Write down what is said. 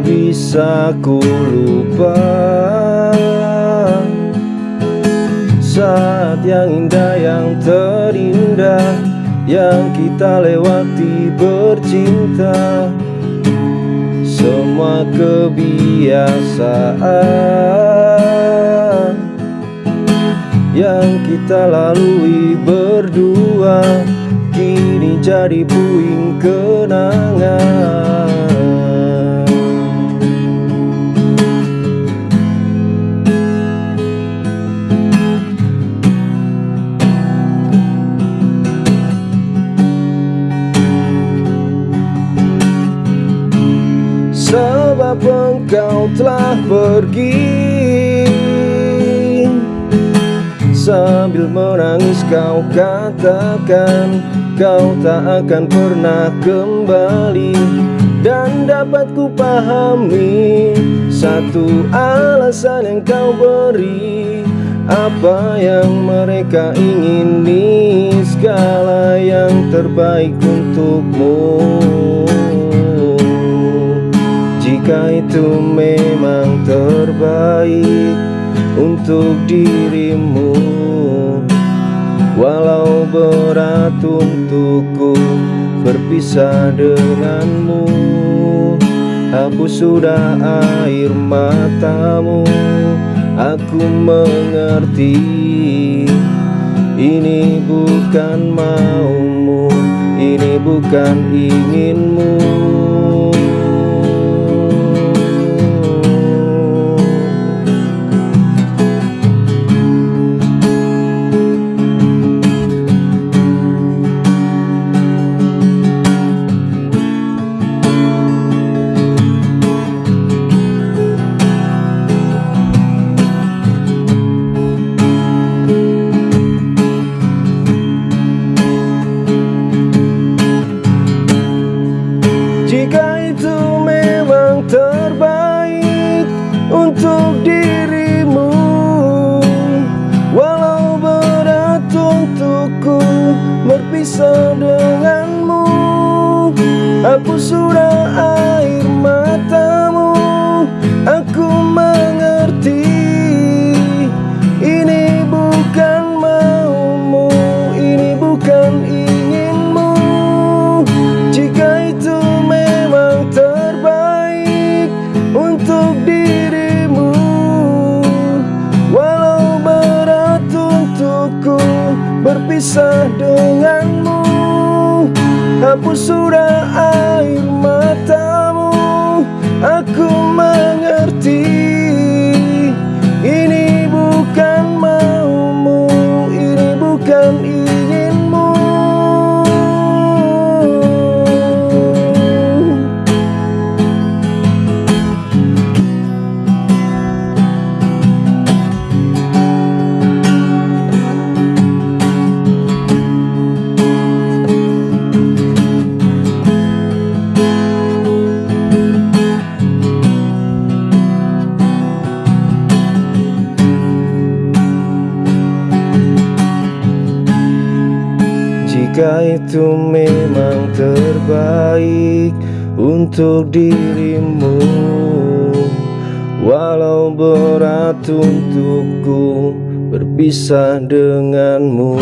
bisa ku lupa. Saat yang indah yang terindah Yang kita lewati bercinta. Semua kebiasaan Yang kita lalui berdua Kini jadi puing kenangan Engkau telah pergi. Sambil menangis kau katakan Kau tak akan pernah kembali. Dan dapat ku pahami Satu alasan yang kau beri. Apa yang mereka ingini Segala yang terbaik untukmu itu memang terbaik untuk dirimu. Walau berat untukku berpisah denganmu Hapus sudah air matamu. Aku mengerti Ini bukan maumu Ini bukan inginmu terbaik untuk dirimu. Walau berat untukku berpisah denganmu Hapus sudah Berpisah denganmu. Hapus sudah air Jika itu memang terbaik untuk dirimu Walau berat untukku berpisah denganmu